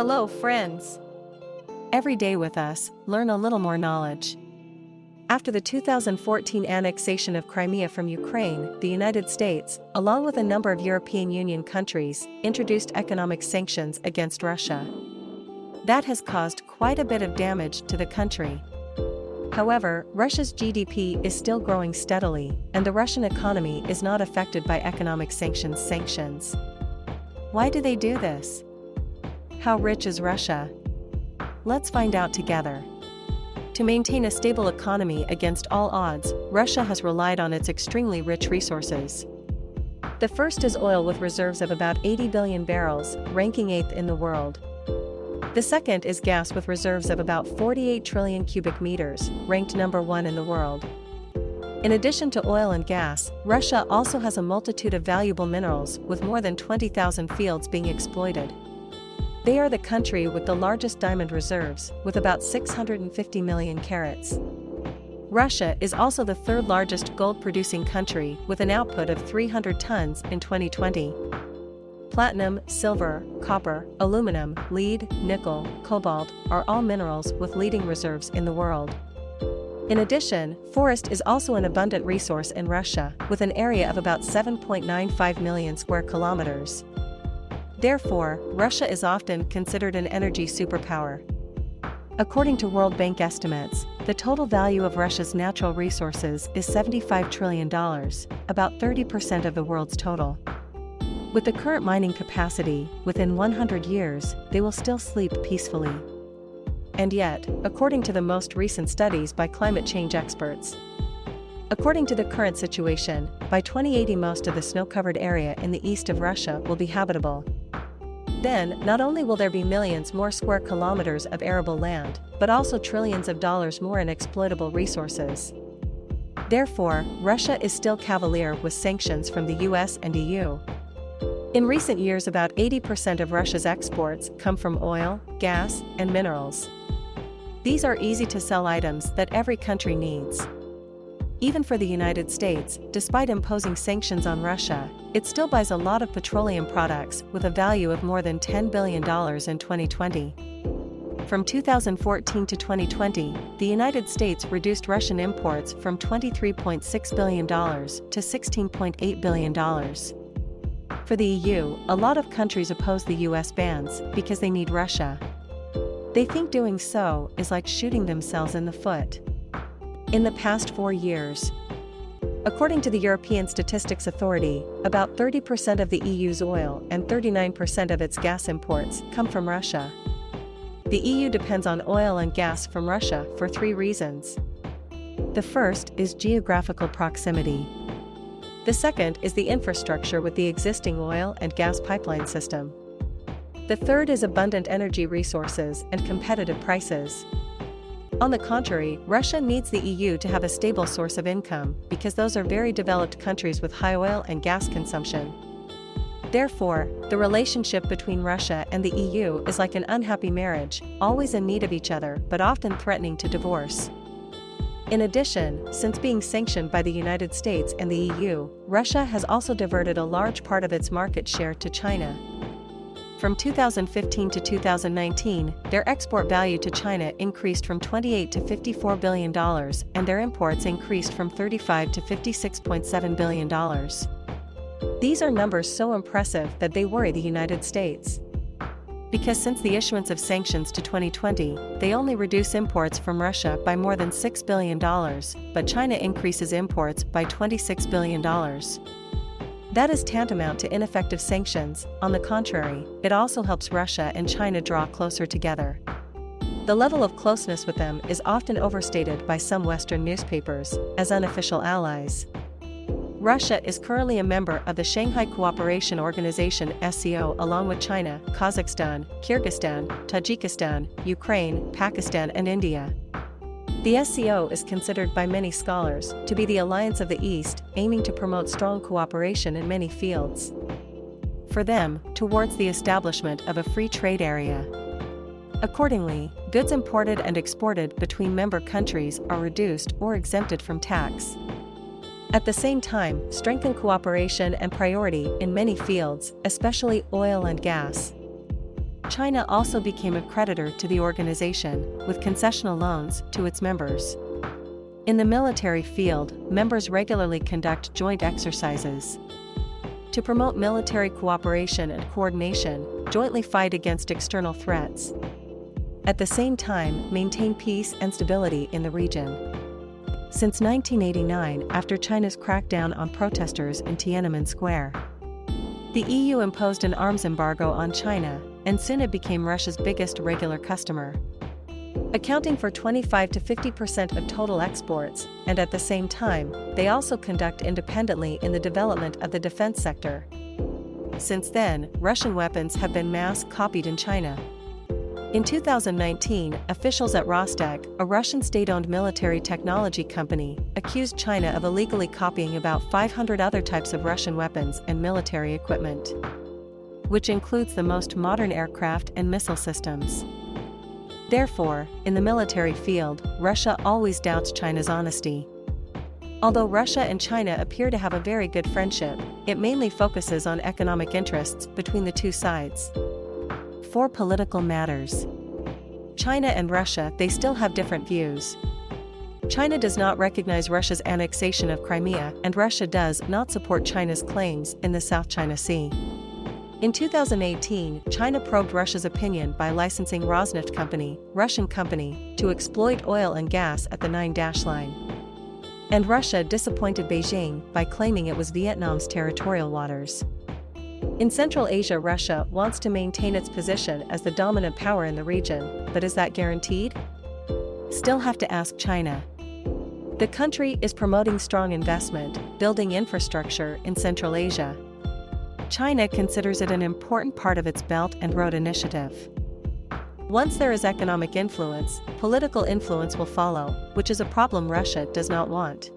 Hello, friends. Every day with us, learn a little more knowledge. After the 2014 annexation of Crimea from Ukraine, the United States, along with a number of European Union countries, introduced economic sanctions against Russia. That has caused quite a bit of damage to the country. However, Russia's GDP is still growing steadily, and the Russian economy is not affected by economic sanctions sanctions. Why do they do this? How rich is Russia? Let's find out together. To maintain a stable economy against all odds, Russia has relied on its extremely rich resources. The first is oil with reserves of about 80 billion barrels, ranking 8th in the world. The second is gas with reserves of about 48 trillion cubic meters, ranked number 1 in the world. In addition to oil and gas, Russia also has a multitude of valuable minerals with more than 20,000 fields being exploited. They are the country with the largest diamond reserves, with about 650 million carats. Russia is also the third largest gold-producing country with an output of 300 tons in 2020 platinum, silver, copper, aluminum, lead, nickel, cobalt are all minerals with leading reserves in the world. In addition, forest is also an abundant resource in Russia, with an area of about 7.95 million square kilometers. Therefore, Russia is often considered an energy superpower. According to World Bank estimates, the total value of Russia's natural resources is $75 trillion, about 30% of the world's total. With the current mining capacity, within 100 years, they will still sleep peacefully. And yet, according to the most recent studies by climate change experts, According to the current situation, by 2080 most of the snow-covered area in the east of Russia will be habitable. Then, not only will there be millions more square kilometers of arable land, but also trillions of dollars more in exploitable resources. Therefore, Russia is still cavalier with sanctions from the US and EU. In recent years about 80% of Russia's exports come from oil, gas, and minerals. These are easy-to-sell items that every country needs. Even for the United States, despite imposing sanctions on Russia, it still buys a lot of petroleum products with a value of more than $10 billion in 2020. From 2014 to 2020, the United States reduced Russian imports from $23.6 billion to $16.8 billion. For the EU, a lot of countries oppose the US bans because they need Russia. They think doing so is like shooting themselves in the foot. In the past four years, According to the European Statistics Authority, about 30% of the EU's oil and 39% of its gas imports come from Russia. The EU depends on oil and gas from Russia for three reasons. The first is geographical proximity. The second is the infrastructure with the existing oil and gas pipeline system. The third is abundant energy resources and competitive prices. On the contrary, Russia needs the EU to have a stable source of income because those are very developed countries with high oil and gas consumption. Therefore, the relationship between Russia and the EU is like an unhappy marriage, always in need of each other but often threatening to divorce. In addition, since being sanctioned by the United States and the EU, Russia has also diverted a large part of its market share to China. From 2015 to 2019, their export value to China increased from 28 to 54 billion dollars and their imports increased from 35 to 56.7 billion dollars. These are numbers so impressive that they worry the United States because since the issuance of sanctions to 2020, they only reduce imports from Russia by more than $6 billion, but China increases imports by $26 billion. That is tantamount to ineffective sanctions, on the contrary, it also helps Russia and China draw closer together. The level of closeness with them is often overstated by some Western newspapers as unofficial allies. Russia is currently a member of the Shanghai Cooperation Organization SCO along with China, Kazakhstan, Kyrgyzstan, Tajikistan, Ukraine, Pakistan and India. The SCO is considered by many scholars to be the alliance of the East, aiming to promote strong cooperation in many fields. For them, towards the establishment of a free trade area. Accordingly, goods imported and exported between member countries are reduced or exempted from tax. At the same time, strengthen cooperation and priority in many fields, especially oil and gas. China also became a creditor to the organization, with concessional loans to its members. In the military field, members regularly conduct joint exercises. To promote military cooperation and coordination, jointly fight against external threats. At the same time, maintain peace and stability in the region. Since 1989, after China's crackdown on protesters in Tiananmen Square, the EU imposed an arms embargo on China, and soon it became Russia's biggest regular customer accounting for 25 to 50% of total exports, and at the same time, they also conduct independently in the development of the defense sector. Since then, Russian weapons have been mass copied in China. In 2019, officials at Rostec, a Russian state-owned military technology company, accused China of illegally copying about 500 other types of Russian weapons and military equipment, which includes the most modern aircraft and missile systems. Therefore, in the military field, Russia always doubts China's honesty. Although Russia and China appear to have a very good friendship, it mainly focuses on economic interests between the two sides. For political matters, China and Russia they still have different views. China does not recognize Russia's annexation of Crimea and Russia does not support China's claims in the South China Sea. In 2018, China probed Russia's opinion by licensing Rosneft Company, Russian company, to exploit oil and gas at the Nine Dash Line. And Russia disappointed Beijing by claiming it was Vietnam's territorial waters. In Central Asia Russia wants to maintain its position as the dominant power in the region, but is that guaranteed? Still have to ask China. The country is promoting strong investment, building infrastructure in Central Asia, China considers it an important part of its Belt and Road Initiative. Once there is economic influence, political influence will follow, which is a problem Russia does not want.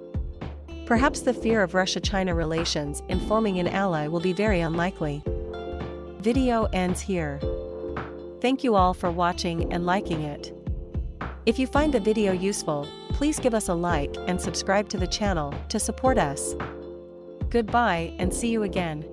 Perhaps the fear of Russia-China relations in forming an ally will be very unlikely. Video ends here. Thank you all for watching and liking it. If you find the video useful, please give us a like and subscribe to the channel to support us. Goodbye and see you again.